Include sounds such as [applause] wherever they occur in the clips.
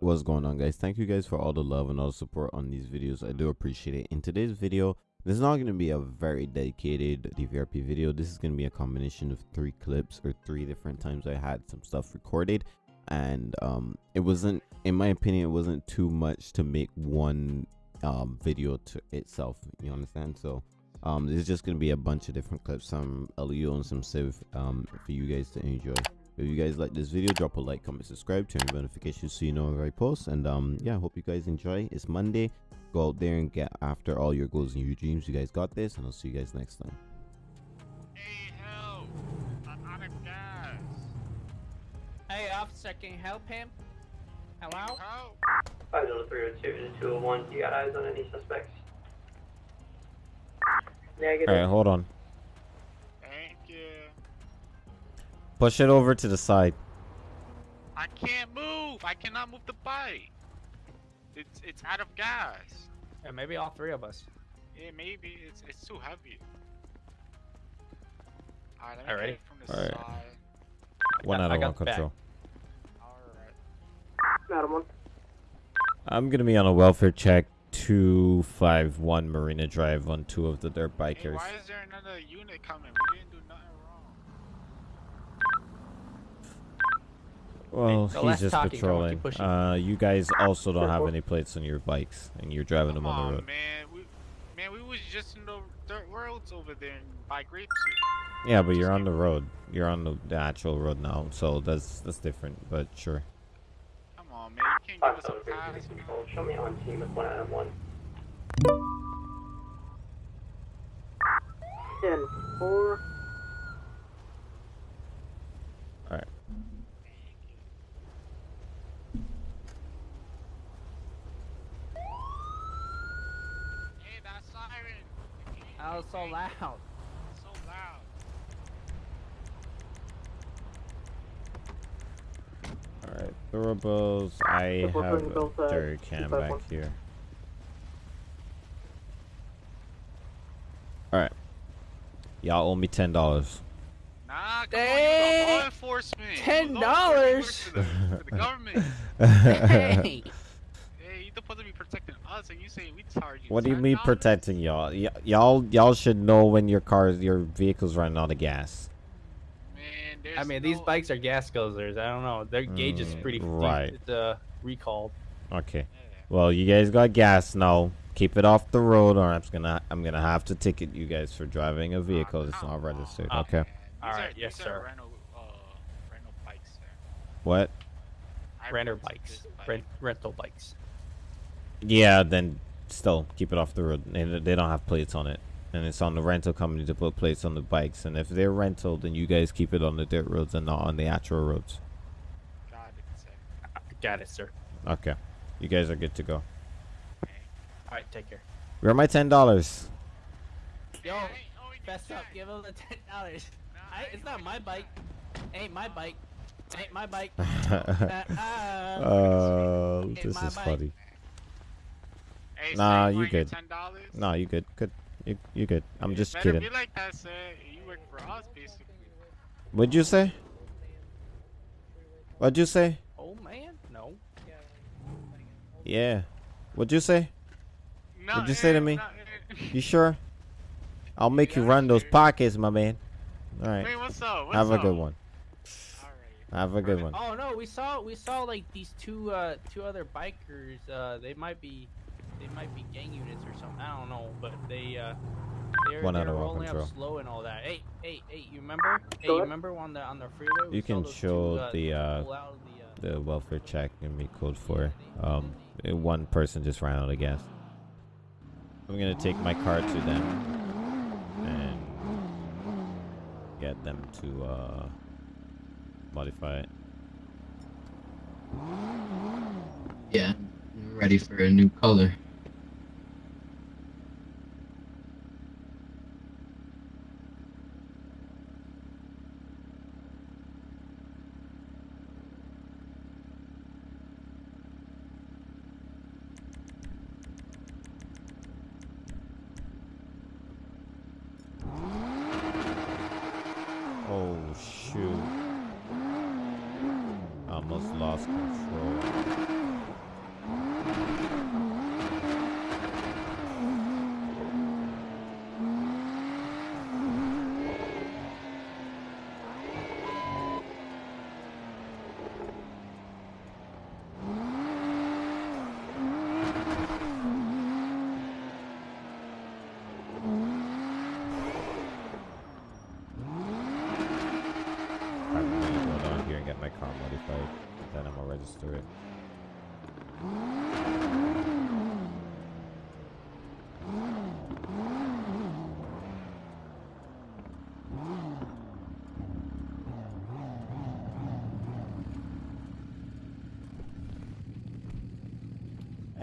what's going on guys? Thank you guys for all the love and all the support on these videos. I do appreciate it. In today's video this is not going to be a very dedicated dvrp video. This is going to be a combination of three clips or three different times i had some stuff recorded. And um it wasn't in my opinion it wasn't too much to make one um video to itself. You understand? So um this is just going to be a bunch of different clips some leo and some civ um for you guys to enjoy if you guys like this video drop a like comment subscribe turn on notifications so you know when i post and um yeah hope you guys enjoy it's monday go out there and get after all your goals and your dreams you guys got this and i'll see you guys next time Hey, help! I'm out of gas. Hey, officer, can you help him? Hello? Help! 50302 to 201. Do You got eyes on any suspects? all Negative. right hold on push it over to the side I can't move. I cannot move the bike. It's it's out of gas. Yeah, maybe all three of us. Yeah, maybe it's it's too heavy. Alright, let me All get it from the All right. side. one got- out of one control. All right. Adam one. I'm gonna be on a welfare check 251 marina drive on two of the dirt Hey, bikers why is there another unit coming? We didn't do nothing wrong. Well so he's just talking, come on, keep patrolling pushing. uh you guys also don't have any plates on your bikes and you're driving Come them on on, the road man. We, man, we was just in the dirt roads over there by Grapeseed. yeah but you're on the road you're on the, the actual road now so that's that's different but sure Come on, man. You can't give us a pass. Show me on team with 1 out 1. 10 4. all right Hey, that siren. That was so loud. It's so loud. All right, throwables. I have putting uh, a jerry can back one. here. All right, y'all owe me ten dollars. Nah, come on, you Dang. the law enforcement. $10? law enforcement For the, for the government. [laughs] hey! Hey, you supposed to be protecting us, and you say we charge you. what do you mean protecting y'all? Y- y'all, y'all should know when your cars, your vehicles running out of gas. Man, there's I mean, these bikes are gas guzzlers. I don't know. Their gauge is Mm, pretty right. It's, uh, recalled. Okay. Well, you guys got gas now. Keep it off the road, or I'm just gonna, I'm gonna have to ticket you guys for driving a vehicle that's not registered. on, Okay. man. All These right, are- yes, sir. Are rental, uh, rental bikes, sir. What? I Renter rented bikes. bike. Rent, rental bikes. Yeah, then still keep it off the road. They, they don't have plates on it, and it's on the rental company to put plates on the bikes. And if they're rental, then you guys keep it on the dirt roads and not on the actual roads. Got it, sir. Got it, sir. Okay, you guys are good to go. Okay. All right, take care. Where are my ten dollars? Yo, Hey, oh, you Fess up. Give him the ten dollars. Nah, I, it's not doing my that. bike. Ain't my bike. Ain't my bike. [laughs] uh, Uh, uh. [laughs] this my is bike. funny. Hey, Nah, you you good. $10? No, you good. Good. You you good. I'm It just kidding. be like that, sir. You work for us, basically. What'd you say? What'd you say? oh man, no. Yeah. What'd you say? No, What'd you say to me? no, eh. [laughs] You sure? I'll make you run those pockets, my man. All right. Hey, what's up? What's Have a up? good one. Alright. Have a good one. Oh no, we saw we saw like these two uh two other bikers. Uh, they might be they might be gang units or something. I don't know, but they uh they're, One out they're of one rolling control. up slow and all that. Hey hey hey, you remember? Hey, you remember on the on the freeway? we You can show two, uh, the, uh, pull out of the, uh, The welfare check and be code for um uh, one person just ran out of gas. I'm gonna take my car to them and get them to uh modify it. Yeah, ready for a new color. Oh shoot. I almost lost control.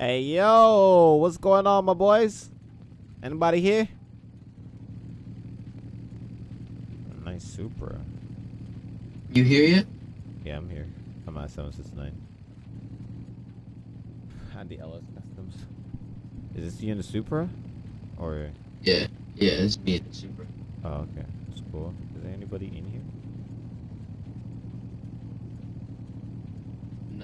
Hey yo, what's going on, my boys? Anybody here? Nice Supra. You hear yet? Yeah, I'm here. I'm at 769. Had the LS Customs. Is this you in the Supra? Or Yeah, yeah, it's me and the Supra. oh okay. That's cool. Is there anybody in here?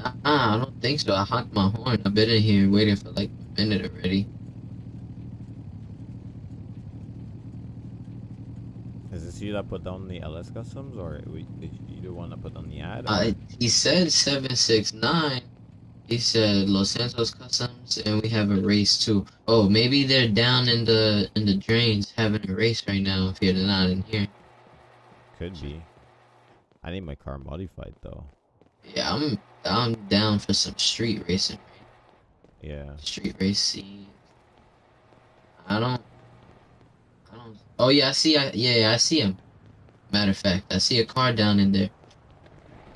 Nah, I don't think so. I honked my horn. I've been in here waiting for like a minute already. Is this you that put down the LS Customs or we, did you the one that put on the ad? Uh, he said 769. He said Los Santos Customs, and we have a race too. Oh, maybe they're down in the in the drains having a race right now. If you're not in here, Could be. I need my car modified though. yeah, I'm I'm down for some street racing. Yeah. Street racing. I don't. I don't. Oh yeah, I see. I, yeah, yeah, I see him. Matter of fact, I see a car down in there.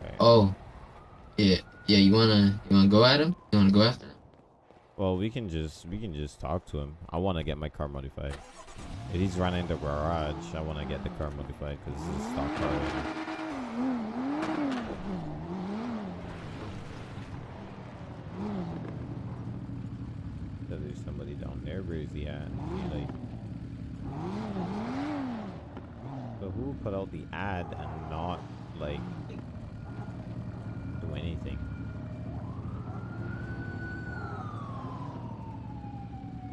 Okay. Oh, yeah, yeah. You wanna you wanna go at him? You wanna go after him? Well, we can just we can just talk to him. I want to get my car modified. If he's running the garage, I want to get the car modified because this is a stock car. right now. So there's somebody down there. Where is he at? Is he like? So who put out the ad and not like do anything?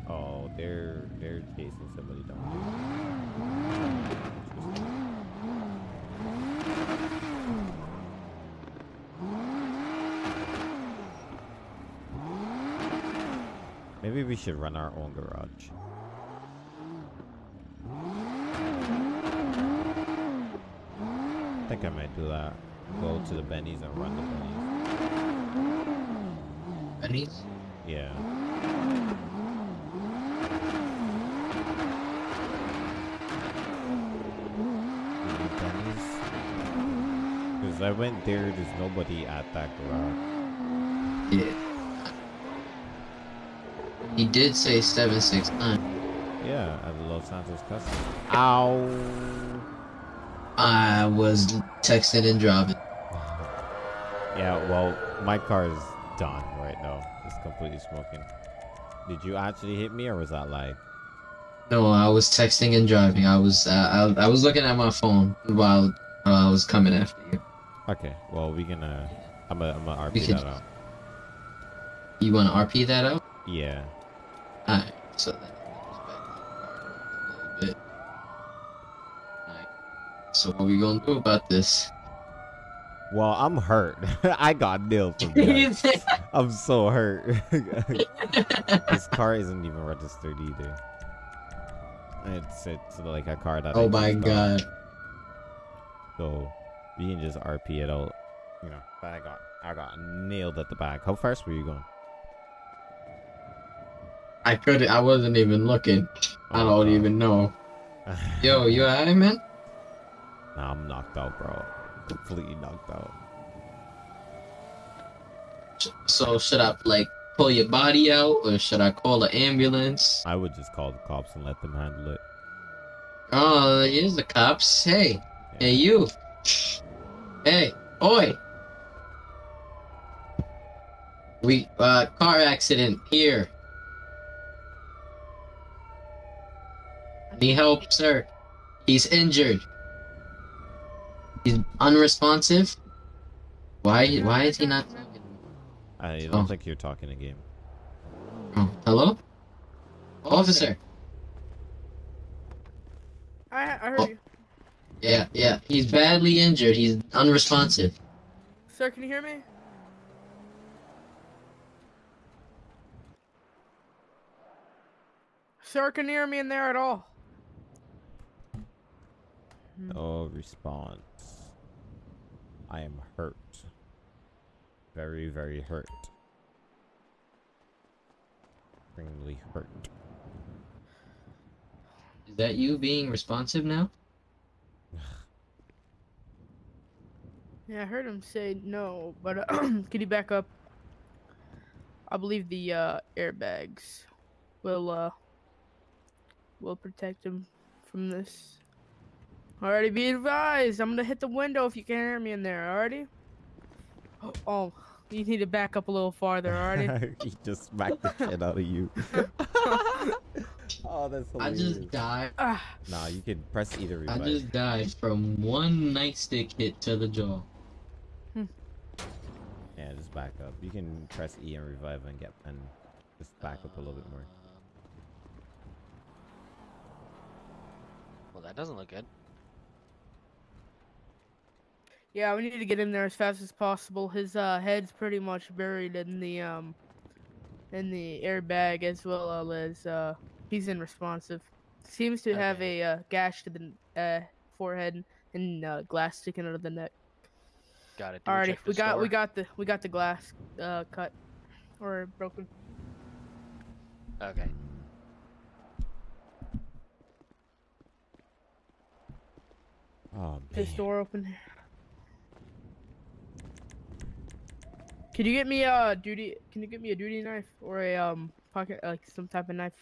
Oh, they're they're chasing somebody down there. Interesting. Maybe we should run I think I might do that. Go to the Benny's and run the Benny's. Benny's? Yeah. Because I went there, there's nobody at that garage. Yeah. He did say seven six nine. Yeah, at the Los Santos Customs. Ow! I was texting and driving. Yeah, well, my car is done right now. It's completely smoking. Did you actually hit me or was that lie? No, I was texting and driving. I was uh, I, I was looking at my phone while uh, I was coming after you. Okay, well, we can, I'm gonna I'm gonna We RP could- that out. You want to RP that out? Yeah. Alright, so then it goes back a little bit. Alright. So what we gonna do about this? Well, I'm hurt. [laughs] I got nailed from that. I'm so hurt. [laughs] this car isn't even registered either. It's it's like a car that. Oh I oh my just got. god. So you can just RP it out. You know, but I got I got nailed at the back. How fast were you going? I couldn't I wasn't even looking. I Oh, don't even know. [laughs] Yo, you alright man? Nah, I'm knocked out, bro. Completely knocked out. So should I like pull your body out or should I call an ambulance? I would just call the cops and let them handle it. Oh, here's the cops. Hey, hey you. Hey, oi. We uh car accident here. Need help, sir. He's injured. He's unresponsive. Why why is he not talking? I oh. don't Oh. think you're talking a game. Oh, hello? Oh, officer. I, I heard Oh. you. Yeah, yeah. He's badly injured. He's unresponsive. Sir, can you hear me? Sir, can you hear me in there at all? No response. I am hurt. Very, very hurt. Extremely hurt. Is that you being responsive now? [sighs] Yeah, I heard him say no, but uh, [clears throat] can you back up? I believe the uh, airbags will uh will protect him from this. Alrighty, be advised. I'm gonna hit the window if you can hear me in there. Already. [gasps] Oh, you need to back up a little farther. Already. [laughs] he just smacked the shit out of you. [laughs] oh, that's hilarious. I hilarious. just died. ah, Nah, you can press either I revive. I just died from one nightstick hit to the jaw. Yeah, just back up. You can press E and revive and get and just back up a little bit more. Well, that doesn't look good. Yeah, we need to get in there as fast as possible. His uh, head's pretty much buried in the um in the airbag as well as uh he's unresponsive. Seems to have a uh, gash to the uh, forehead and uh, glass sticking out of the neck. Got it. Do we Alrighty, check we got we got the we got the glass uh, cut or broken. Okay. Oh man. This door open. Can you get me a duty? Can you get me a duty knife or a um pocket like some type of knife?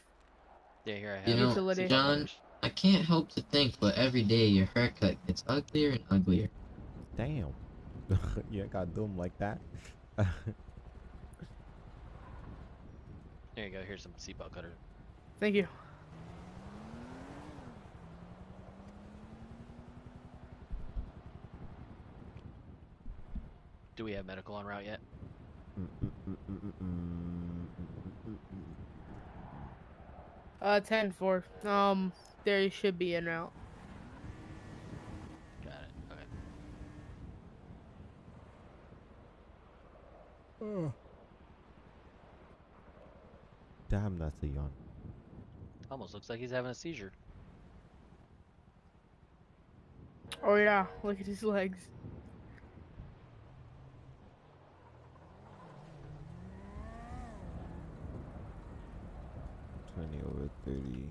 Yeah, here I have. You it. know, Utility. John, I can't help to think, but every day your haircut gets uglier and uglier. Damn. [laughs] you ain't got doomed like that. [laughs] There you go. Here's some seatbelt cutter. Thank you. Do we have medical en route yet? Uh, ten four. Um, there you should be in route. Got it. Okay. Damn, that's a yawn. Almost looks like he's having a seizure. Oh yeah, look at his legs. Twenty over thirty. Times a lot of cut to the.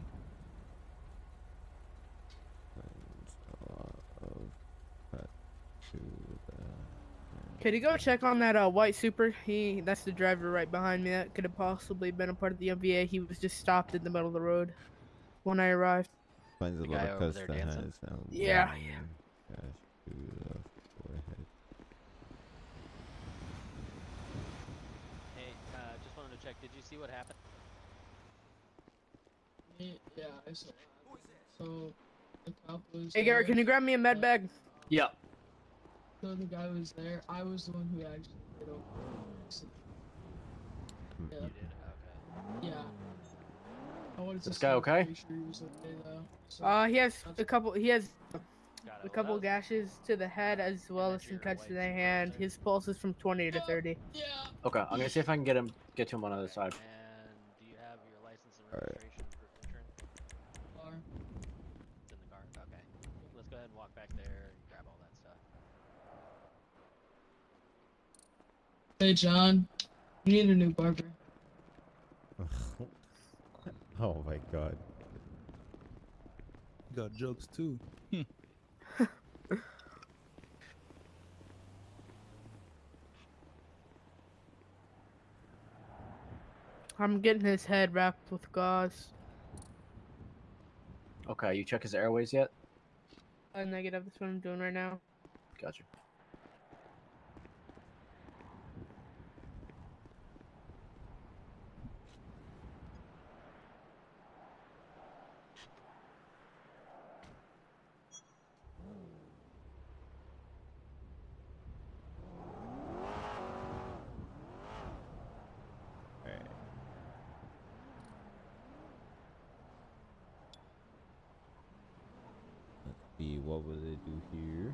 Could you go check on that uh white Supra? He that's the driver right behind me. That could have possibly been a part of the MVA. He was just stopped in the middle of the road when I arrived. Finds a The lot guy of over cuts there that dancing? has um, Yeah, one yeah. Gash to. Hey, uh, just wanted to check. Did you see what happened? Yeah, I saw. So the cop was. Hey Garrett, there, can you grab me a med bag? Yep. So the guy was there. I was the one who actually did over. Yeah. You did. Okay. Yeah. I wanted This guy okay? Make sure he okay. So, Uh, he has a couple. He has Got a couple Well, gashes to the head as well as some cuts to the hand. His pulse is from 20 to 30. yeah. Okay, I'm gonna see if I can get him, get to him on the other side. And do you have your license and Alright. registration for insurance? Car. It's in the car. Okay. Let's go ahead and walk back there and grab all that stuff. Hey John, you need a new barber. [laughs] oh my god. You Got jokes too. [laughs] I'm getting his head wrapped with gauze. Okay, you check his airways yet? A negative. That's what I'm doing right now. Gotcha. Alright. Let's see, what will it do here?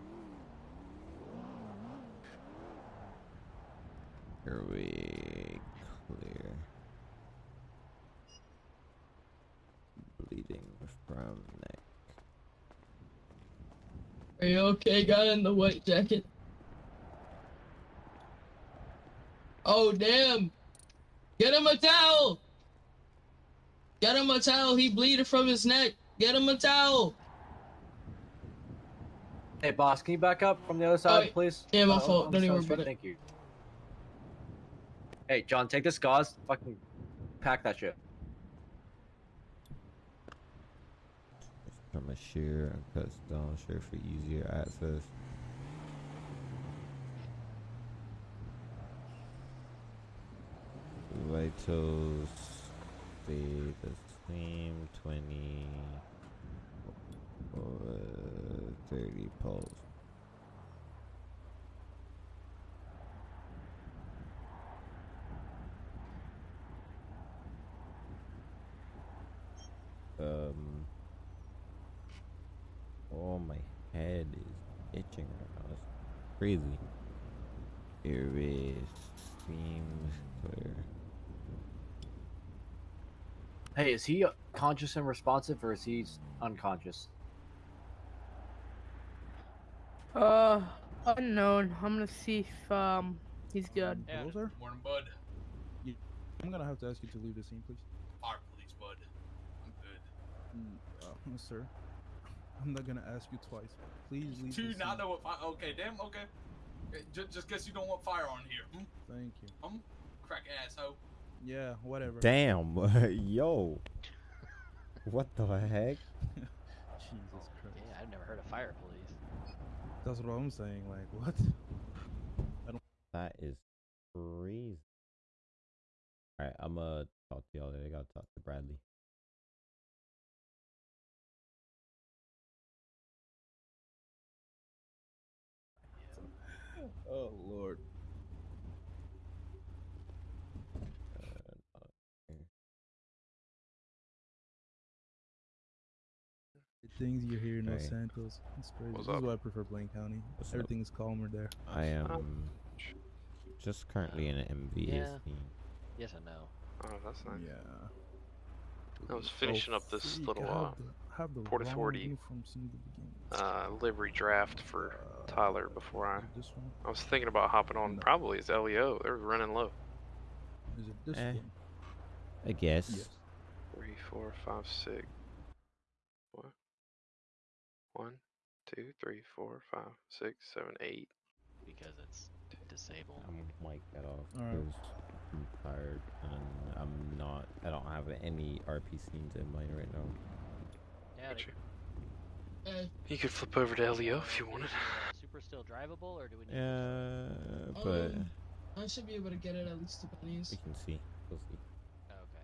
Airway clear. Bleeding from neck. Are you okay, guy in the white jacket? Oh damn! Get him a towel! Get him a towel. He bleeding from his neck. Get him a towel. Hey, boss, can you back up from the other side, please? Yeah, my Uh, fault. on Don't even worry about it. Thank you. Hey, John, take this gauze. Fucking pack that shit. From a share and cuts down share for easier access. Vitals stay the same 20 or 30 pulse. Um Oh my head is itching right now. It's crazy. Erase seems clear. Hey, is he uh, conscious and responsive, or is he unconscious? Uh, unknown. I'm gonna see if um he's good. Yeah. Morning, bud. I'm gonna have to ask you to leave the scene, please. Fire police, bud. I'm good. Mm, uh, sir, I'm not gonna ask you twice. Please leave Do the you scene. not know what fire? Okay, damn. Okay. Just, just guess you don't want fire on here. Hmm? Thank you. Hmm? Crack asshole. Yeah, whatever. Damn, [laughs] yo. What the heck? [laughs] Jesus Christ. Yeah, I've never heard of fire police. That's what I'm saying. Like, what? I don't. That is crazy. Alright, I'm gonna talk to y'all later. I gotta talk to Bradley. Oh Lord. The things you hear in Los Hey. Santos. It's crazy. What's this up? is why I prefer Blaine County. What's up? Everything is calmer there. I am just currently in an MVS Yeah. scene. Yes and no. Oh, that's nice. Yeah. I was finishing up this little uh, have the, Port Authority, uniform the uh, livery draft for Uh, Tyler before I. This one? I was thinking about hopping on No. probably as LEO. They're running low. Is it this Eh. one? I guess. Yes. Three, four, five, six. What? One, two, three, four, five, six, seven, eight. Because it's disabled. I'm mic that off Alright. I'm tired and I'm not. I don't have any RP scenes in mind right now. Yeah, Gotcha. Hey, You could flip over to LEO if you wanted. Supra still drivable, or do we need? Yeah, but Um, I should be able to get it at least to Benny's. we can see. We'll see. Oh, okay.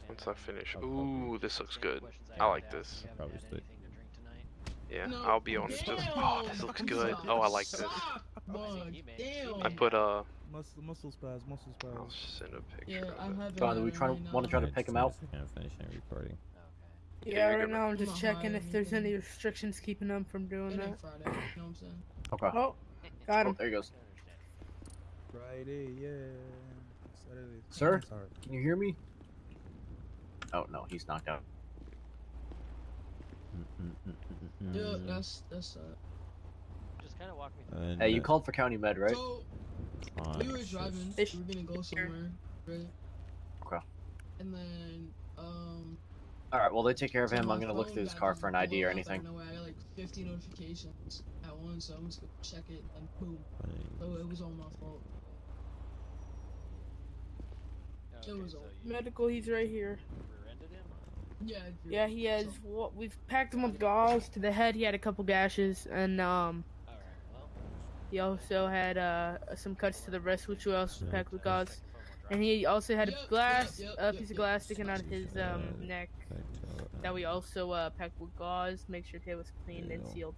And, Once I finish. I'll Ooh, this looks good. questions I like this. Probably had still- anything to drink tonight? Yeah, No, I'll be on just. [laughs] Oh, this looks good. Oh, I like this. Oh, bug, he made- damn. I put uh. Muscle, muscle spaz, muscle spaz. I'll send a picture Yeah, I of it. have it. John, do we it try to right want to try to pick him out? just a second, I'm finishing recording. Okay. Yeah, Yeah, right now I'm I'm just checking if or there's any restrictions keeping them from doing It that. ain't Friday, you know what I'm? Okay. Oh, got Oh, him. there he goes. Friday, yeah. Saturday. Sir? Sorry. Can you hear me? Oh no, he's knocked out. Yeah, that's that's uh. Just kind of walk me through. and, Hey, you called for county med, right? So fine, we were driving. just- We were gonna go somewhere, right? Okay. And then um. All right. Well, they take care of him. my I'm gonna look through his car for an ID or blown up out anything. nowhere. I got like 50 notifications at once, so I'm just gonna check it and boom. So it was all my fault. Okay, was so all- Medical, he's right here. Yeah. Yeah, he has. So- What we've packed him with gauze to the head. He had a couple gashes, and um, All right. Well. he also had uh some cuts to the wrist, which we also packed with that gauze. Looks like a phone will And he also had a Yep, glass, yep, a yep, piece of glass yep. sticking out of his um neck that we uh, also uh, packed with gauze. Make sure it was cleaned and sealed.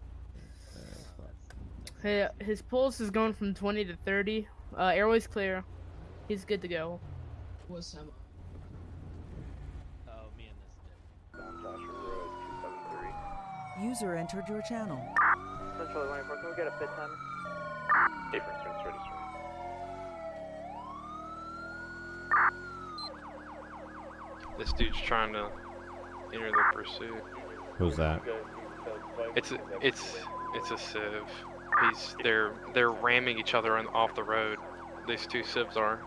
His, his pulse is going from 20 to 30. Uh, airway's clear. He's good to go. What's that? Oh, me and this dude. User entered your channel. Central 24, can we get a pit time? Difference, ready, This dude's trying to enter the pursuit. Who's that? It's a, it's it's a civ. He's they're they're ramming each other on, off the road. These two civs are.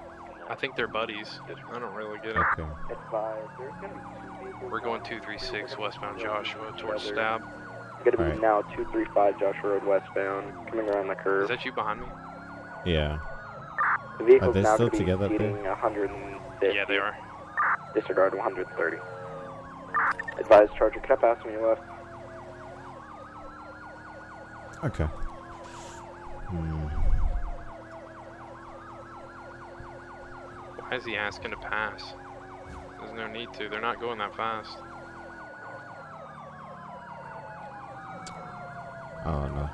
I think they're buddies. I don't really get it. Okay. Advise, there's gonna be two vehicles. We're going 236 westbound Joshua towards Stab. Gonna be Alright. now 235 Joshua Road westbound, coming around the curve. Is that you behind me? Yeah. The vehicle's Are they now still to be together up there? 150. Yeah, they are. Disregard 130. Advise Charger, can I pass when you left? Okay. Hmm. Why is he asking to pass? There's no need to. They're not going that fast. Oh no.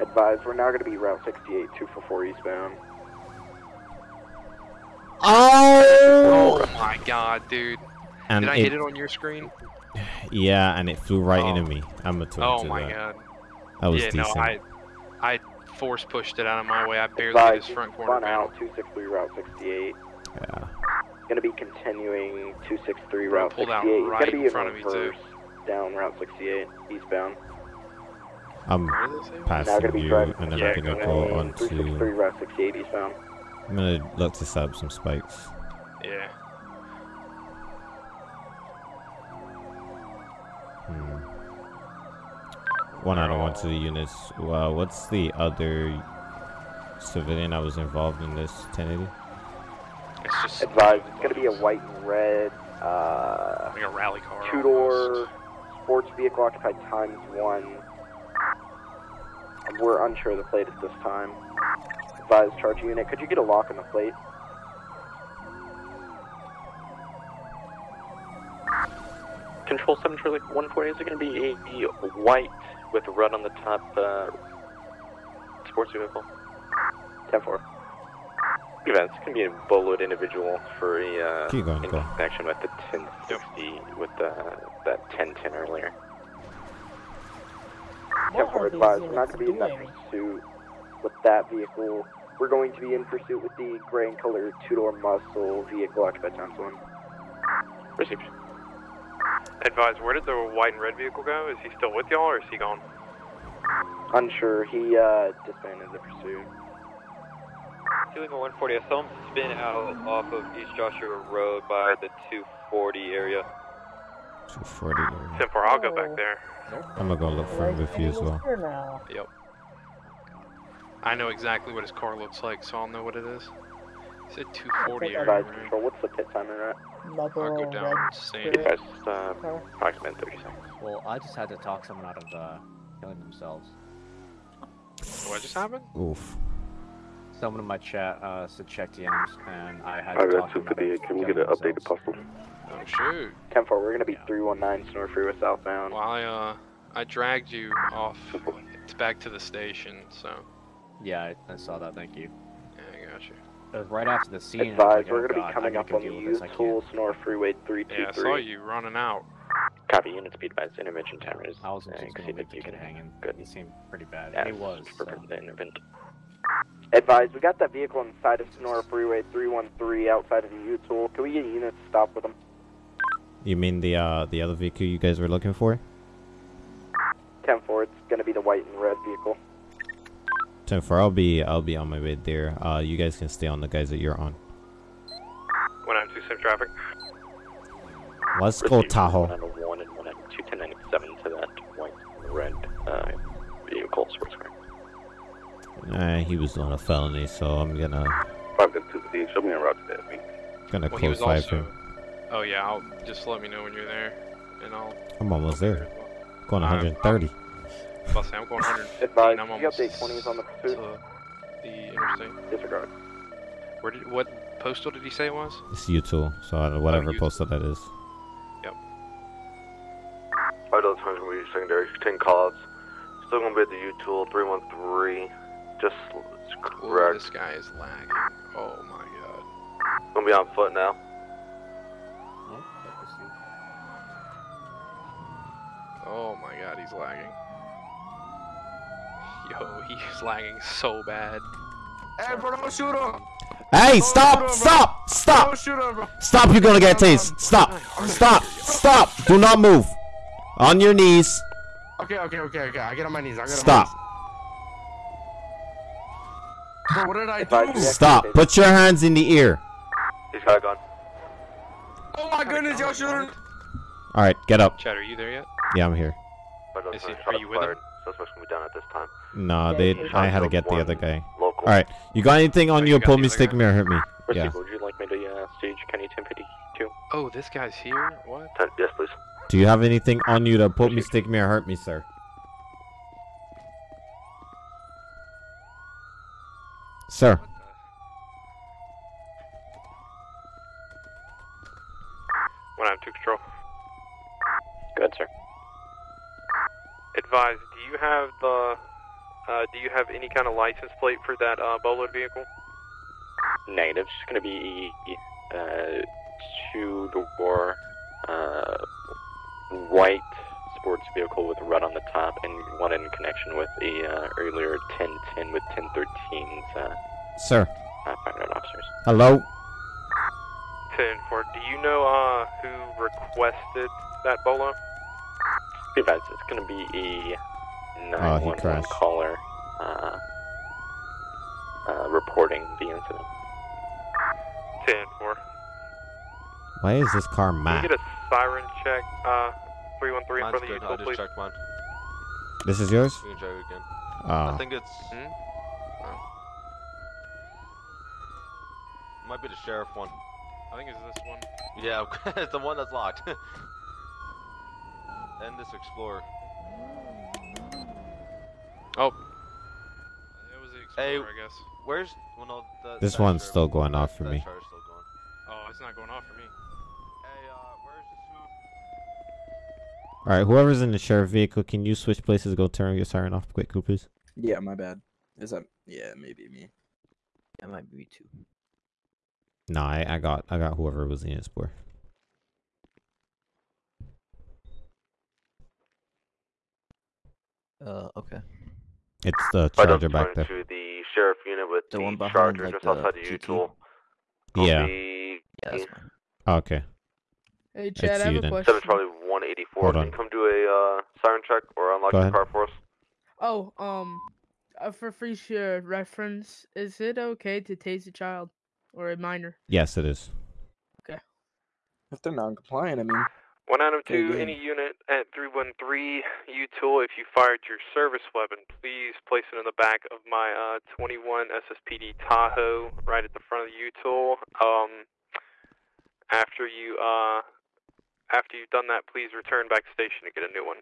Advise, we're now going to be Route 68, 244 eastbound. Oh! Oh my god, dude. And Did I it- hit it on your screen? [sighs] Yeah, and it flew right into oh. me. I'm gonna Oh to my that. god. That was yeah, decent. no, I I force pushed it out of my way. I barely hit Advise, his front corner spun panel. out 263 Route 68. Yeah. Going to be continuing 263 Route pulled 68. out He's right going to be in in front of me, too. down Route 68 eastbound. I'm now passing going you, driving and then Yeah, I'm gonna go go ahead. on 363 to. Route 68 eastbound. I'm gonna look to set up some spikes. Yeah. Hmm. One out of one to the units. Well, what's the other civilian that was involved in this 1080? It's just Advise, it's going to be a white and red uh, like a rally car. two door sports vehicle occupied times one. We're unsure of the plate at this time. Advised charge unit, could you get a lock on the plate? Control 7 Charlie 140, is it going to be a, a white with red on the top uh, sports vehicle? 10 4. Events can be a bullet individual for a uh, Keep going, in go. connection with the 1060 with the, that 1010 earlier. 10 4 advise, we're not going to be in that pursuit with that vehicle. We're going to be in pursuit with the gray and colored two door muscle vehicle occupied times one. Received. Advise, where did the white and red vehicle go? Is he still with y'all or is he gone? Unsure, he uh, disbanded the pursuit. Two 140, I saw him spin out off of East Joshua Road by the 240 area. 240. area. 10 4, I'll go back there. I'm gonna go look for him with you as well. Yep. I know exactly what his car looks like, so I'll know what it is. He said 240 area, Advise right? control, what's the pit timer at? I'll go down and see it. Advise, uh, approximate 30 seconds. Well, I just had to talk someone out of uh, killing themselves. What just happened? Oof. Someone in my chat uh, said check the DMs, and I had I to got talk them out of 258. Can we get an updated themselves. possible? Oh shoot. 10 4, we're going to be 319 Senora Freeway southbound. Well, I, uh, I dragged you off it's back to the station, so. Yeah, I, I saw that. Thank you. It was right after the scene. and I was Advise, like, we're oh, going to be coming up on the deal with this, I can't. Senora Freeway Yeah, I saw you running out. Copy, unit speed advised, intervention timers. I wasn't uh, just gonna the You kid can hanging. Good. He seemed pretty bad. Yes, he was. for so. the intervent. Advise, we got that vehicle on the side of Senora Freeway 313 outside of the U-Tool. Can we get units to stop with them? You mean the uh the other vehicle you guys were looking for? 10 4, it's going to be the white and red vehicle. Ten four. I'll be I'll be on my way there. Uh, you guys can stay on the guys that you're on. One nine two seven traffic. Let's Receive go Tahoe. One and one two ten ninety seven to that white red uh, vehicle sports car. Nah, he was on a felony, so I'm gonna. Five two D. Show me a route to that. Week. Gonna well, close five also... him. Oh yeah, I'll just let me know when you're there, and I'll. I'm almost there. Going 130 about to I'm going 150. Advise, I'm update 20 is on the pursuit. the interstate. Disregard. Where did, what postal did he say it was? It's U2, so whatever oh, postal that is. Yep. Alright, that's going to be secondary. 10 callouts. Still going to be at the U2, 313. Just correct. This guy is lagging. Oh my god. Gonna be on foot now. Oh my god, he's lagging. Yo, he's lagging so bad. Hey, bro, don't shoot him. Hey, stop! Stop! Stop! Don't shoot him, bro. Stop! You're gonna get tased. Stop! Stop! Stop! Do not move. On your knees. Okay, okay, okay, okay. I get on my knees. I get Stop. on my knees. Bro, what did I do? Stop. Put your hands in the ear. He's got a gun. Oh my goodness, y'all shooting. All right, get up. Chad, are you there yet? Yeah, I'm here. Five dollars Is he- are you with him? Fired. Suspect's gonna be down at this time. No, they. I had to get the other guy. Local. All right, you got anything on Oh, you? you got Pull the me, stick me, or hurt me. First Yeah. would you like me to uh, stage County 1052? Oh, this guy's here. What? Ten, yes, please. Do you have anything on you to put me, stick me, or hurt me, sir? Sir. One out two control. Good, sir. Advise. Do you have the? Uh, do you have any kind of license plate for that uh, Bolo vehicle? Negative. It's going to be uh, two-door uh, white sports vehicle with red on the top and one in connection with a uh, earlier 1010 with 1013's uh, Sir. uh, officers. Hello. Ten four. Do you know uh, who requested that Bolo? Be advised, it's going to be a Oh, he 911 crashed. caller uh, uh, reporting the incident. Ten four. Why is this car Can mad? you get a siren check? Uh, three one three in Mine's front of you, good. I just please. checked mine. This is yours? We can check it again. Oh. I think it's. Hmm? Might be the sheriff one. I think it's this one. Yeah, [laughs] it's the one that's locked. [laughs] and this explorer. Oh. It was the Hey, Explorer, I guess. where's well no the, This that one's still going off for that me. sheriff's still going. Oh, it's not going off for me. Hey, uh, where's the smoke? All right, whoever's in the sheriff vehicle, can you switch places? Go turn your siren off quick, cool, please. Yeah, my bad. Is that? Yeah, maybe me. That might be me too. Nah, I, I got I got whoever was in it for. Uh, okay. It's the charger back there. to the sheriff unit with The the, one behind, charger like, just the outside the GT? U-Tool. Yeah. The Yeah, that's. Oh, okay. Hey, It's Chad, I have you a then. question. Seven Charlie 184. Hold Can you come do a uh, siren check or unlock Go your ahead. car for us? Oh, um, uh, for free share reference, is it okay to tase a child or a minor? Yes, it is. Okay. If they're non-compliant, I mean. One item two, any unit at 313 U-Tool, if you fired your service weapon, please place it in the back of my uh, 21 SSPD Tahoe right at the front of the U-Tool. Um, after you, uh, after you've done that, please return back to station to get a new one.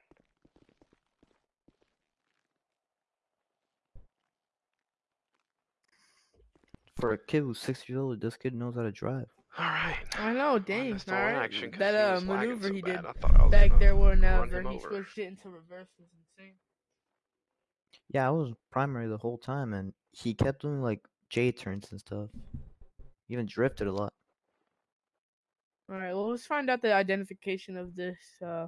For a kid who's six years old, this kid knows how to drive. Alright. I know, dang. missed Alright. action 'cause That uh, was maneuver so he did I thought I was back there run whenever him he over. switched it into reverse was insane. Yeah, I was primary the whole time, and he kept doing like J turns and stuff. He even drifted a lot. Alright, well, let's find out the identification of this, uh,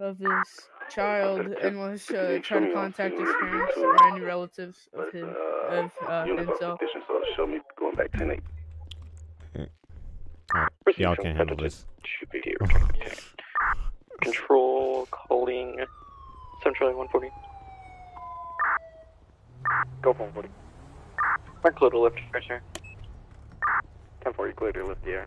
of this child, and let's uh, try to contact his parents or any relatives of him, of uh, himself. So show me going back 10 Alright, y'all can handle this. Control calling Central 140. Go for 140. Mark little lift pressure. 1040, clear to lift the air.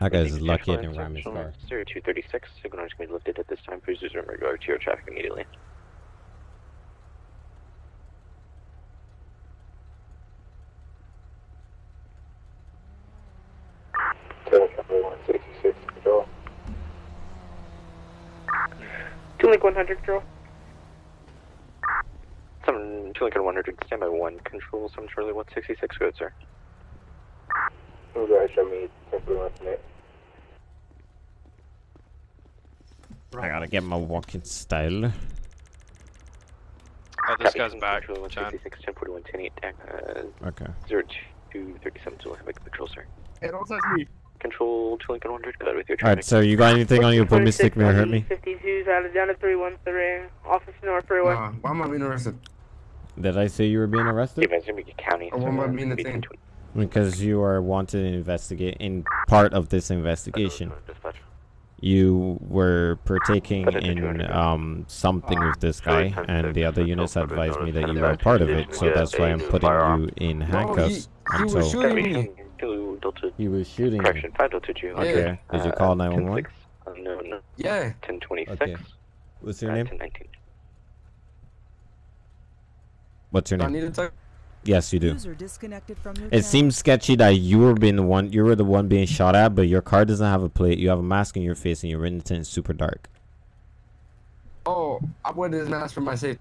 That guy's lucky I didn't ram his car. 0236, signal is going to be lifted at this time. Please resume regular to your traffic immediately. Two Link 100, control. Some two Lincoln 100, standby one, control, some Charlie 166, good sir. Guys, show me I gotta get my walking style. Oh, this guy's back, Control Chad. 166, 1041, 108, uh, Okay. 0237 to Left Control, sir. Hey, don't touch me. Control two Lincoln 100, with your Alright, so you got anything on you? Put me, stick me, or hurt me? 52's out of down to 313, Office North Freeway. Nah, why am I being arrested? Did I say you were being arrested? Events in Beacon County. Or why am I being detained? Because you are wanted to investigate in part of this investigation. Dispatch. You were partaking in um something with this guy, and the other units advised me that you were a part of it, so that's why I'm putting you in handcuffs he was until shooting me. Two Delta, he was shooting you. correction, 5 Delta 2. Okay. Did you call 911? Uh, no, no. Yeah. 1026. Okay. What's your uh, name? 1019. What's your Do I need to talk? Yes, you do. User disconnected from your It channel. seems sketchy that you were being the one. You were the one being shot at, but your car doesn't have a plate. You have a mask on your face, and you're in the super dark. Oh, I wear this mask for my safety.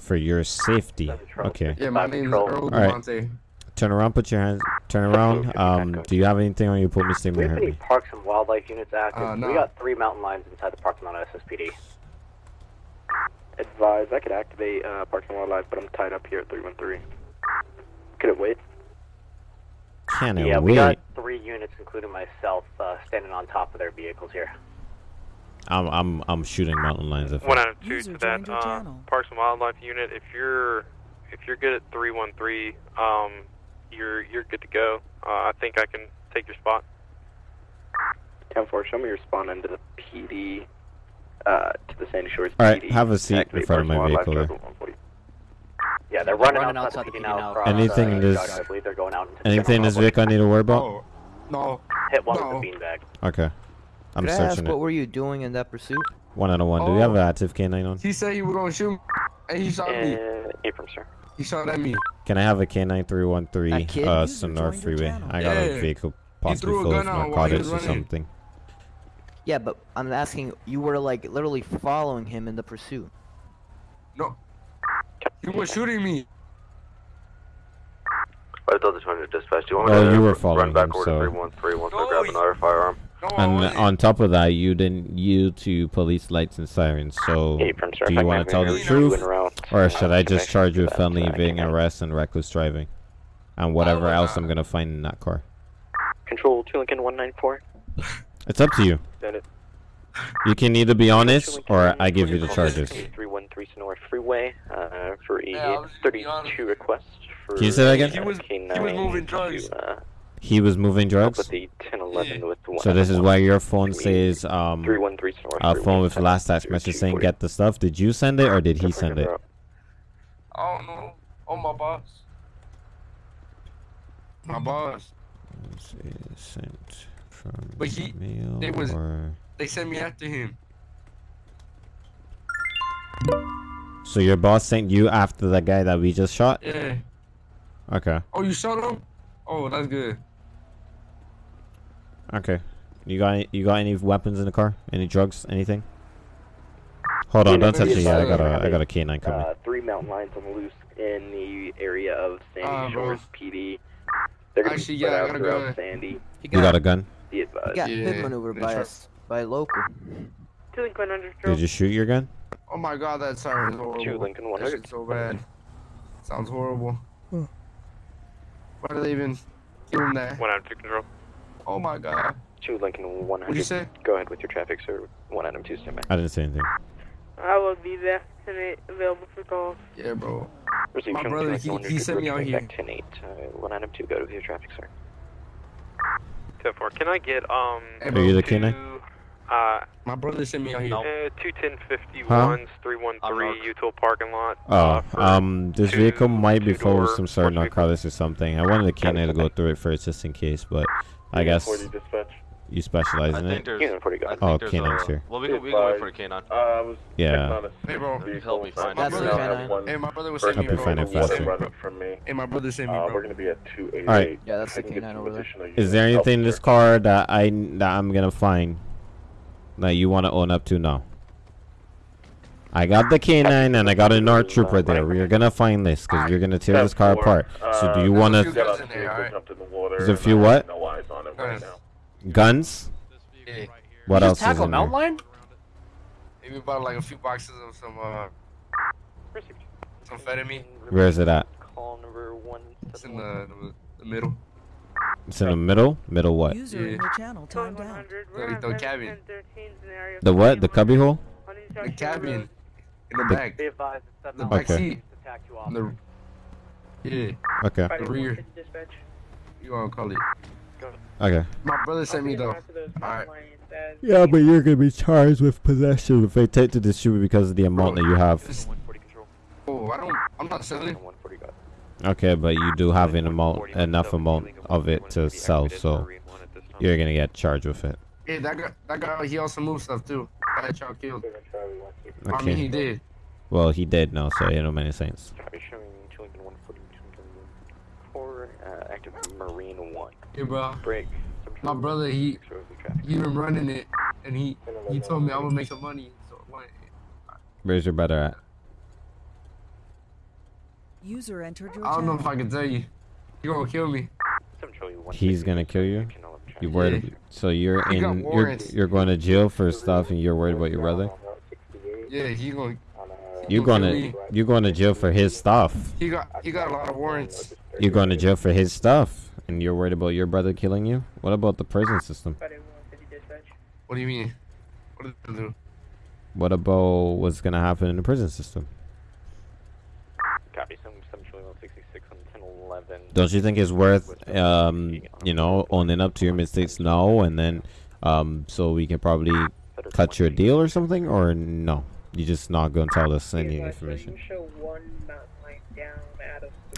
For your safety. Okay. Yeah, my name is Earl All right. Devontae. Turn around. Put your hands. Turn around. Um. Do you have anything on you? Put me Do we have hurt any me. parks and wildlife units active? Uh, no. We got three mountain lions inside the parking lot of SSPD. Advise, I could activate uh, Parks and Wildlife, but I'm tied up here at 313. Could it wait? Can it yeah, we got three units, including myself, uh, standing on top of their vehicles here. I'm I'm I'm shooting mountain lions. If One I- out of two to that uh, Parks and Wildlife unit. If you're if you're good at three one three, um, you're you're good to go. Uh, I think I can take your spot. 10-4, show me your spawn into the PD, uh, to the Sandy Shores All right, PD. have a seat in front of my vehicle there. Yeah, they're running, Running outside, outside the the PD now. Across, Anything uh, in this- I believe they're going out into Anything in this vehicle I need to worry about? No. Hit one No. with the beanbag. Okay. I'm Could I ask searching what were you doing in that pursuit? One out of one. Do we have an active K9 on? He said he was gonna shoot me, and he shot me. Uh, April, sir. He shot at me. Can I have a K9 313 uh, Senora Freeway? I got a vehicle He possibly threw a full of gun out while he narcotics or something. Yeah, but I'm asking. You were like literally following him in the pursuit. No. He was shooting me. I thought the 200 dispatch. Do you want Well, me to you were run following back him, over so- to 313 once I grab another firearm? And on top of that, you didn't yield to police lights and sirens. So, Hey, sir, do you want to tell the truth, or should I just charge you with that, felony evading arrest and reckless driving, and whatever else I'm gonna find in that car? Control two Lincoln one nine four. It's up to you. You can either be honest, or I give you the charges. Three one three Senora Freeway uh, for a Yeah, I was just thirty being two request for. Can you say that again? He was, he was moving drugs. To, uh, He was moving drugs. with the ten eleven with the one. So this is why your phone says um 313 a phone with seven last text message saying get the stuff. Did you send it or did he send it? I don't know. Oh, my boss. My boss. Let's Sent from But he, mail they was, or they sent me after him. so your boss sent you after the guy that we just shot? Yeah. Okay. Oh, you shot him? Oh, that's good. Okay. You got any, you got any weapons in the car? Any drugs? Anything? Hold on, don't touch it yet. I got a I got a K9 coming. Uh, three mountain lions on the loose in the area of Sandy Uh. Shores PD. They're gonna Actually, be spread yeah, I out got a throughout gun. Sandy. You got a gun? Be advised. He got hit Yeah, maneuvered they by us by a local. Two Lincoln 100 Did you shoot your gun? Oh my god, that sounds horrible. Two Lincoln That 100. shit's so bad. Sounds horrible. Why do they even give him that? One out of two control. Oh my god. Two Lincoln one What'd you say? Go ahead with your traffic, sir. One item two standby. I didn't say anything. I will be there tonight, available for calls. Yeah, bro. Receive My brother, he- he sent me out here. Back ten eight. Uh, one item two. Go with your traffic, sir. Ten four. Can I get um? Hey, Are you the two, K9? Uh, My brother sent me out here. uh, two ten fifty Huh? ones, three one three U-Tool parking lot. Oh, uh, um, this two- vehicle might be full of some sort of narcotics or something. I wanted the K9 to go through it first just in case, but I guess you specialize I in think it. there's. Unit 40 I got think Oh, there's K9's a- here. Well, we can, we can wait for the K9. Uh, I was Yeah. checking on a Hey, bro. Help me find. That's Now the I have K9. one Hey, my brother was person sending me, Hope you bro. faster. run it from me. Hey, my brother sent me, Uh, we're gonna be at 288. Alright. Yeah, that's the can get K9 over there. additional Is there anything in this car that I that I'm gonna find that you want to own up to now? I got the K9 and I got a NAR trooper there. We're gonna find this because you're gonna tear this car apart. So do you want There's a few to guns in there, alright? Jumped in the water There's a few what? Have No eyes on it right Guns. now. guns? Yeah. What you else just is tackle in there? mountain lion? Hey, we bought like a few boxes of some, uh, some amphetamine. Where is it at? Call number one. It's in the, the, the middle. It's in the middle. Middle what? User in your channel timed out. The, the cabin. The what? The cubby hole? The cabin. In the The- back. The The back Okay. seat. attack the, yeah. Okay. The rear. You wanna call it. Okay. My brother sent me though. Alright. Yeah, but you're gonna be charged with possession if they take to distribute because of the amount that you have. Oh, I don't. I'm not selling. Okay, but you do have an amount, enough amount of it to sell, so you're gonna get charged with it. Yeah, that guy. That guy. He also moved stuff too. That y'all killed. I mean, he did. Well, he did now, so it don't make any sense. Copy showing two Lincoln one forty two uh, active Marine 1. Hey, bro. Break. My brother, he he been running it, and he he told me I would make some money. So Where's your brother at? User entered your I don't know if. I can tell you. You gonna kill me? He's gonna kill you. You worried? Yeah. So you're He in. You're you're going to jail for stuff, and you're worried about your brother. Yeah, he gonna. You're gonna going kill to me. you're going to jail for his stuff. He got he got a lot of warrants. You're going to jail for his stuff, and you're worried about your brother killing you. What about the prison system? What do you mean? What did do? What about what's gonna happen in the prison system? Copy. Some some on 1011. Don't you think it's worth, um, you know, owning up to your mistakes now and then, um, so we can probably cut your deal or something, or no? You're just not gonna tell us any information.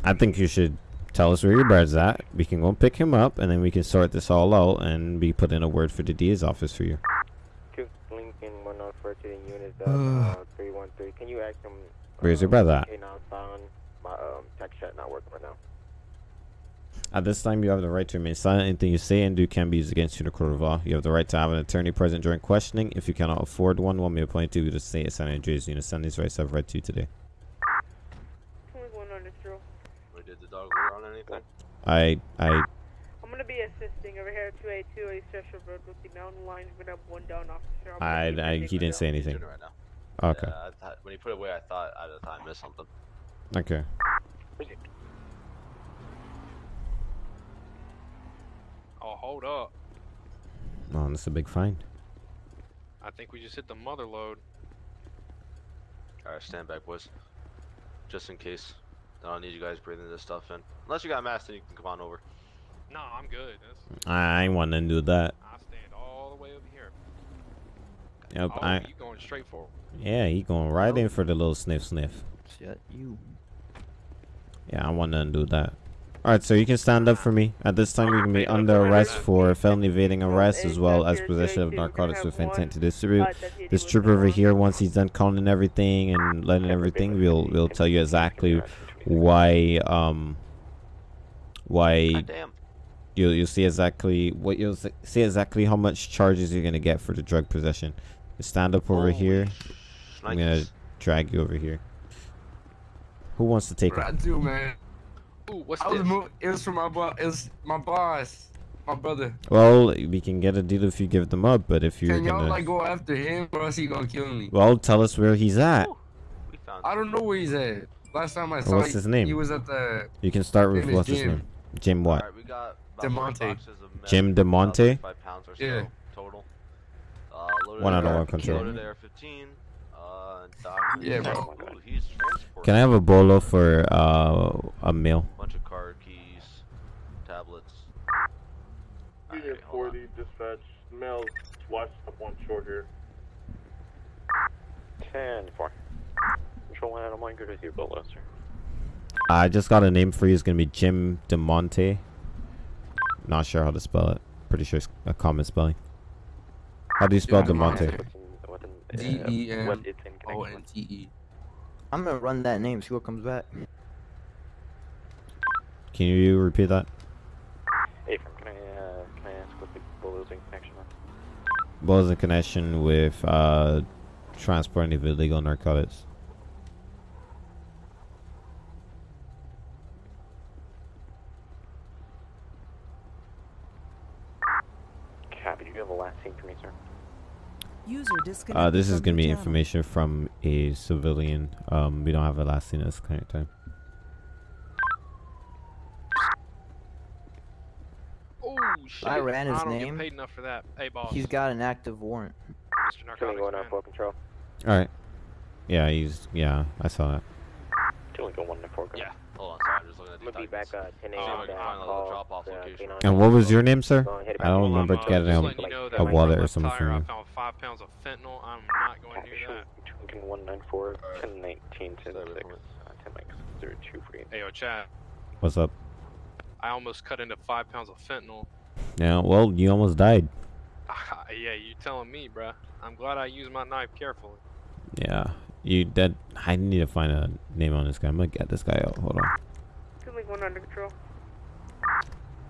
I think you should tell us where your brother's at. We can go pick him up, and then we can sort this all out and be put in a word for the DA's office for you. Two Lincoln 104 to the unit uh, [sighs] 313. Can you ask him? Where's your brother at? Okay, now silent. My um, text chat not working right now. At this time, you have the right to remain silent. Anything you say and do can be used against you in a court of law. You have the right to have an attorney present during questioning. If you cannot afford one, one may appoint to you to the state of San Andreas. You understand these rights I've read to you today. Wait, did the dog lure on anything? I, I, I'm gonna be assisting over here at 282 East Cheshire Road with the mountain line. We're one down officer. I'm I, I, he didn't say anything. Right now. Okay. Yeah, I thought, when he put it away, I thought I, I thought I missed something. Okay. Oh, hold up. Oh, that's a big find. I think we just hit the mother load. Alright, stand back, boys. Just in case. I don't need you guys breathing this stuff in. Unless you got a mask, then you can come on over. No, I'm good. That's, I ain't want to do that. I stand all the way over here. Yep, oh, I, you going straight for it. yeah, he going right in for the little sniff sniff. Shut you. Yeah, I want to undo that. Alright, so you can stand up for me. At this time, you can be under arrest for felony evading arrest as well as possession of narcotics with intent to distribute. This trooper over here, once he's done counting everything and letting everything, we'll we'll tell you exactly why um why you'll you'll see exactly what you'll see exactly how much charges you're gonna get for the drug possession. Stand up over here. I'm gonna drag you over here. Who wants to take What I do, man? Ooh, what's I was this? mov- it was from my boss. It was my boss, my brother. Well, we can get a deal if you give them up, but if you're Can y'all like go after him, or else he gonna kill me? well, tell us where he's at. I don't know where he's at. Last time I Well, saw what's he- his name? He was at the. You can start with name is what's his name? Jim what? Alright, we got Demonte. four boxes of meth, Jim DeMonte? 35 pounds or so Yeah. total. Uh, One out of one control. Uh, Yeah, bro. Ooh, he's Can I have a bolo for uh, a meal? bunch of car keys, tablets. Unit 40, dispatch, male, watch up on shore here. 10 4. Control 1 Adam 1, good with you, Bill Lester. I just got a name for you. It's gonna be Jim DeMonte. Not sure how to spell it. Pretty sure it's a common spelling. How do you spell DeMonte? D E M O N T E. I'm gonna run that name, see what comes back. Can you repeat that? Hey, can I, uh, can I ask what the Bull's in connection with? Balls in connection with uh, transporting of illegal narcotics. Copy, do you have a last scene for me, sir? User disconnected. Uh, this is gonna be channel. information from a civilian. Um, we don't have a last scene at this current time. Oh shit! I ran his I don't name. get paid enough for that. Hey, boss. He's got an active warrant. Mr. Narcotics going man. up, control. All right. Yeah, he's yeah. I saw that. Two go 1 and 4, go. Yeah. Hold on, sorry, I'm just looking at I'm gonna be back uh, 10 a.m. if I down call, little drop-off uh, location. And what was your name, sir? I don't Well, remember uh, getting just a, letting you know a wallet or something tire, I found five pounds of fentanyl. I'm not going near that. Lincoln 194, 10 19, 10 6, uh, 10 Mike 02. Hey, yo, Chad. What's up? I almost cut into five pounds of fentanyl. Yeah. Well, you almost died. [laughs] yeah, you telling me, bruh. I'm glad I used my knife carefully. Yeah. You that I need to find a name on this guy. I'm gonna get this guy out. Hold on. Two Link one under control.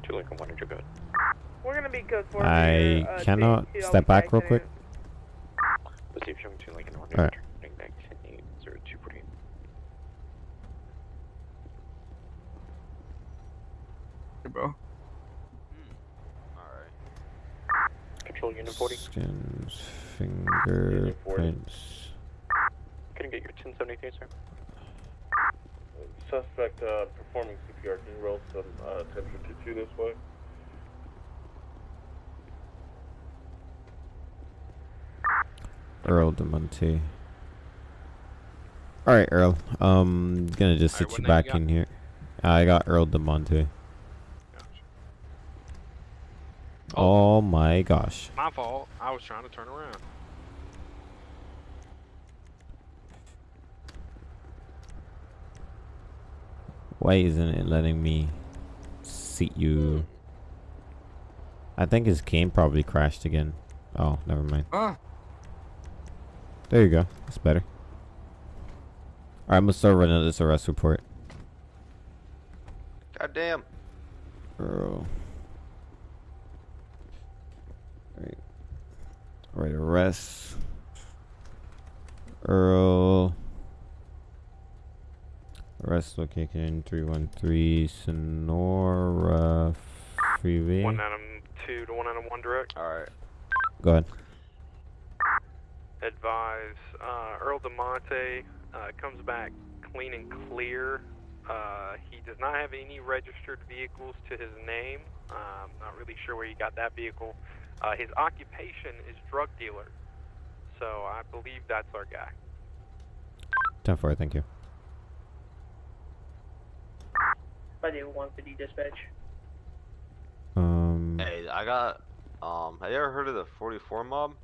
Two Lincoln 100, go ahead. We're gonna be code four. I here, uh, cannot two, two, step back real Alpha quick. Receive showing two Lincoln 100, Alright. turning back 10-8-0248. Hey, bro. Control Unit 40. Skins, fingerprints. Can I get your 1073, sir? Suspect uh, performing CPR. Can you roll some uh, 1052 this way? Earl DeMonte. Alright, Earl. Um, gonna just sit you back in here. I got Earl DeMonte. Oh my gosh. My fault. I was trying to turn around. Why isn't it letting me seat you? I think his game probably crashed again. Oh, never mind. Ah. There you go. That's better. Alright, I'm gonna start running this arrest report. God damn. Earl. Alright. Alright, arrest. Earl. Arrest location 313 Senora Freeway. One Adam two to one Adam one direct. All right. Go ahead. Advise uh, Earl DeMonte uh, comes back clean and clear. Uh, he does not have any registered vehicles to his name. Um, not really sure where he got that vehicle. Uh, his occupation is drug dealer, so I believe that's our guy. 10 4, thank you. By the 150 dispatch. Um, Hey, I got. Um, have you ever heard of the 44 mob?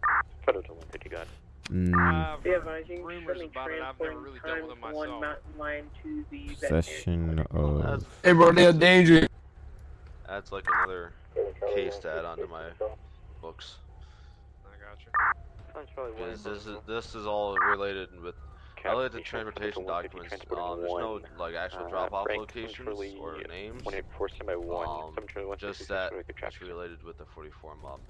Photo to 150, go ahead. mm, Yeah, advising rumors about it. I've never transporting really dealt with times it one mountain lion to the veterinary. session of. Hey, bro, they're dangerous. That's like another case to add onto my books. I got you. Sounds probably Because this is this is all related with. I looked at the transportation documents. Um, there's no like actual Uh, drop-off rank locations centrally or names. 184 stand by 1, Um, 721, just that it's related with the 44 mob.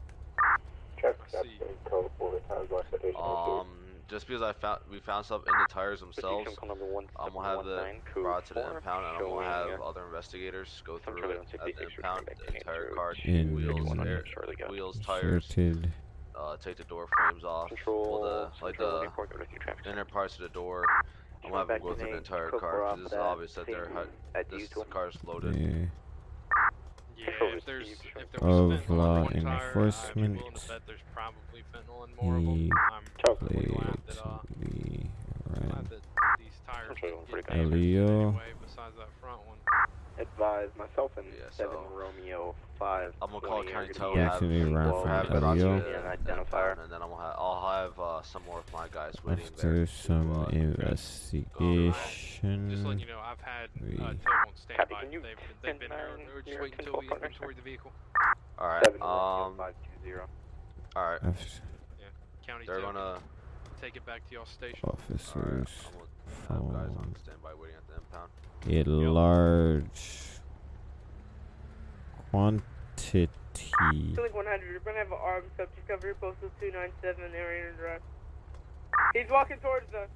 Um, just because I found we found stuff in the tires themselves, I'm gonna have the brought to the impound, and I'm gonna have other investigators go through it at the impound, the entire car, In wheels, air, wheels, tires, Inserted. Uh, take the door frames off, well, the like the inner parts of the door. I'm gonna have them go through the entire car because it's obvious that they're hi- this car's loaded. Yeah. Yeah, [laughs] if there's if there Of was fentanyl on law one tire, I'd be enforcement. willing to bet there's probably fentanyl in more of them. He I'm probably glad that uh, blatantly glad ran. that these tires didn't get Elio. Advise myself and Yeah, 7 Romeo 5. I'm gonna call County Tow, Yeah, have, actually ran well, from have it brought to Yeah, identifier. and then I'm gonna have, I'll have uh, some more of my guys waiting After there. some to, uh, investigation. Just letting you know, I've had we- uh, Tow on standby. can you they've they've been here. nine We're just your waiting until we inventory the vehicle. All right. 7 Um. 520. All right. After County They're Tow, gonna. Take it back to y'all station. officers Alright, I'm gonna have guys on standby waiting at the impound. a large quantity. Click 100. We're gonna have an armed subject over here, postal 297 area drive. He's walking towards us.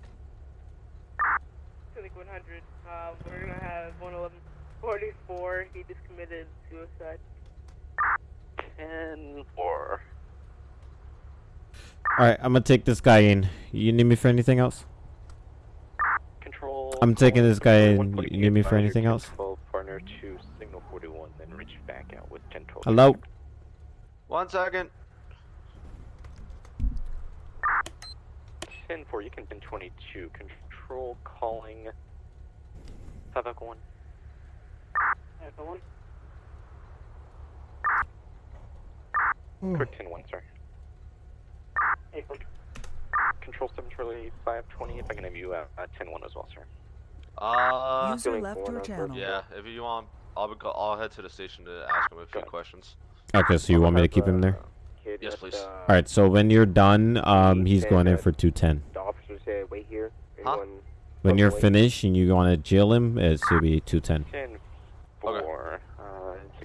Click 100. Uh, we're gonna have 11144. He just committed suicide. 10 4. Alright, I'm gonna take this guy in. You need me for anything else? Control. I'm taking this guy in. You need me for anything else? partner to signal 41, then reach back out with 1012. Hello? One second. 10 4, you can pin 22. Control calling 5 Echo 1. Echo 1. Correct 10 1, sir. Echo. Control 7 Charlie 520, if I can have you at uh, 10 1 as well, sir. Uh. User left your channel. Yeah. If you want, I'll go- I'll head to the station to ask him a few questions. Okay, so you want me to keep him there? Yes, please. Alright, so when you're done, um, he's going in for 210. The officers say wait here. Huh? When you're wait? finished and you want to jail him, it should be 210. 10 4. Uh,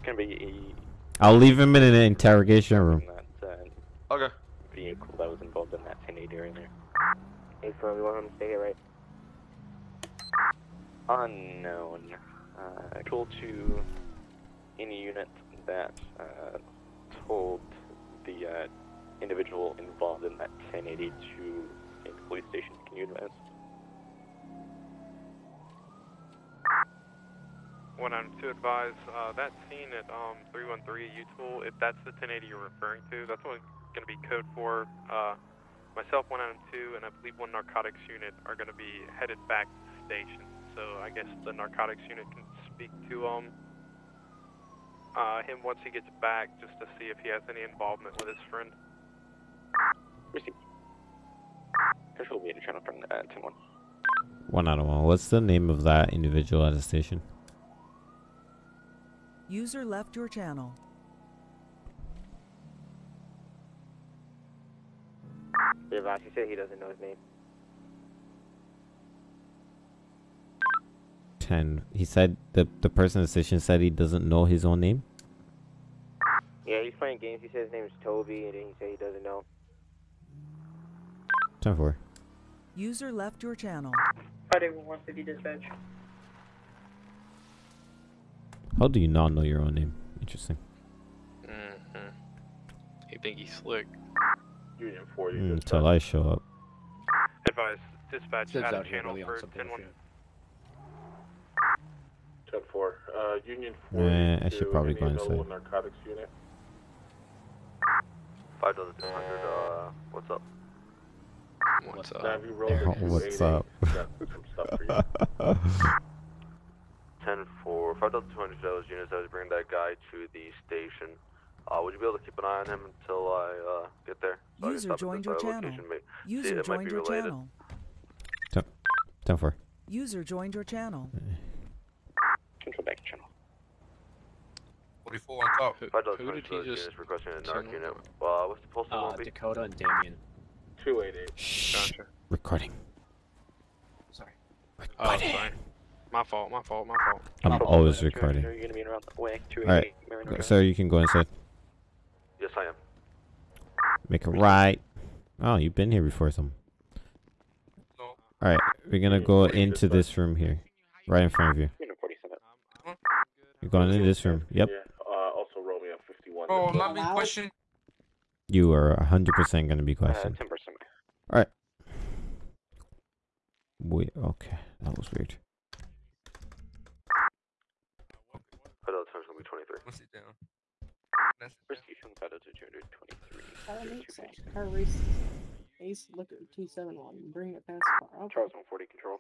gonna be I'll leave him in an interrogation room. that uh, okay. vehicle that was involved in that 1080 area there. Hey, firm, you want him to stay here, right? Unknown. Uh, told to any unit that uh, told the uh, individual involved in that 1080 to a police station. Can you advise? One item to advise, uh, that scene at um 313 U-Tool, if that's the 1080 you're referring to, that's what going to be code for. Uh, myself, one item two, and I believe one narcotics unit are going to be headed back to the station. So I guess the narcotics unit can speak to um uh, him once he gets back, just to see if he has any involvement with his friend. Received. Control meter channel from uh, 10-1. One out of one. What's the name of that individual at the station? User left your channel. Devos, he said he doesn't know his name. Ten. He said the the person at the station said he doesn't know his own name. Yeah, he's playing games. He said his name is Toby, and then he said he doesn't know. Ten four. User left your channel. Friday 150 dispatch. How do you not know your own name? Interesting. Mm-hmm. You think he's slick? Union 40. Mm, Until I show up. Advise, dispatch, Sid's out out of here channel really on for something 10-1. 10 4. Uh, Union 40. Eh, I should to probably go inside. narcotics unit. 5,200, uh, what's up? What's Navy Road Oh, what's up? Got some stuff for you. [laughs] 10 for 5,200 those units. I was bringing that guy to the station. Uh, would you be able to keep an eye on him until I uh, get there? So User stop joined your channel. location, may- see, User it might joined be your related. channel. Ten, ten four. User joined your channel. Control back channel. 44 on top. Who, 5,200 who did he just units requesting a send narc unit. over? Uh, what's the postal Uh, one? Dakota and Damien. 288. Shh. Gotcha. Recording. Sorry. Oh, sorry. My fault, my fault, my fault. I'm always recording. Are you going to be around the way? Alright. 288 Marin Go- Drive. Sir, you can go inside. Yes, I am. Make a right. Oh, you've been here before, some. No. Alright, we're gonna go into this room here. Right in front of you. You're going into this room. Yep. Uh, also Romeo 51. Oh, I'm not being questioned. You are 100% gonna be questioned. 10%. Alright. Wait, okay. That was weird. 5,200 gonna be 23. Let's sit down. Prosecution 50223. That makes sense. Car race. Ace, look at 271. Bring it past the car. Okay. Charles 140 control.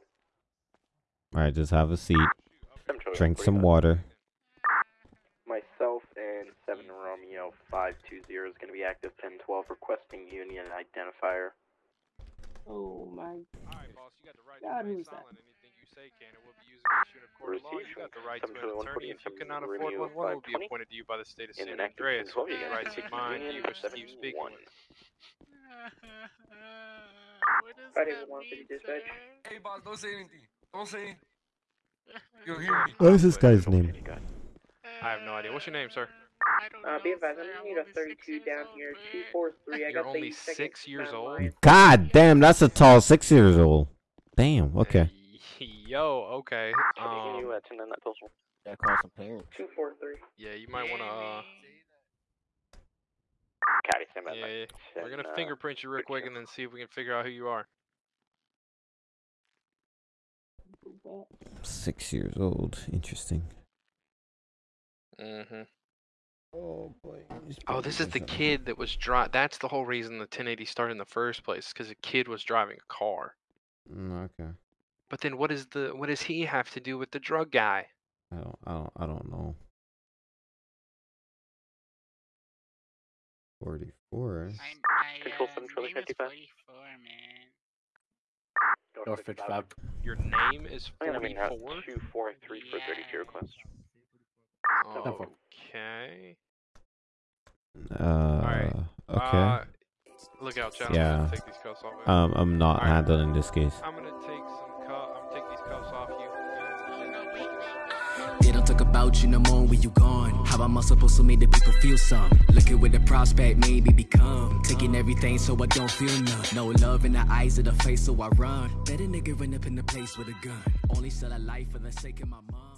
Alright, just have a seat. Drink some water. Myself and 7 Romeo 520 is going to be active 1012 requesting union identifier. Oh my Alright, boss, you got the right God, to remain who's that? Silent. Anything you say can and will be used against you in a court of law. You Received got the right to an attorney. If you cannot afford one, one will be appointed to you by the state of In San an active Andreas. 1012, you With got rights of Union mine, you wish to keep 71. speaking. Friday 150 dispatch. Hey, boss, don't say anything. Don't say anything. [laughs] You'll hear me. What is this guy's name? I have no idea. What's your name, sir? Uh, be advised, I'm gonna need a 32 down here. 243. I You're got only six years old. God damn, that's a tall six years old. Damn, okay. Yo, okay. Can you Um, turn that postal? Yeah, call some parents. 243. yeah, you might want to. Uh, Caddy, stand by. yeah, yeah. we're gonna uh, fingerprint you real quick and then see if we can figure out who you are. Six years old. Interesting. Mm-hmm. Oh boy. Oh, this is the kid that was driving. That's the whole reason the 1080 started in the first place, because a kid was driving a car. Mm, okay. But then, what is the what does he have to do with the drug guy? I don't. I don't. I don't know. Forty-four. Control 7 Charlie 55. North 55. Your name is I'm gonna be 44. 243 for 32 request. Okay. Uh. Okay. Uh, look out, Chad. I'm yeah. take these cuffs off. Um. I'm not Alright. handling this case. I'm gonna take some about you no more when you gone. How am I supposed to make the people feel some? Looking with the prospect, maybe become. Taking everything so I don't feel none. No love in the eyes of the face, so I run. Better nigga run up in the place with a gun. Only sell a life for the sake of my mom.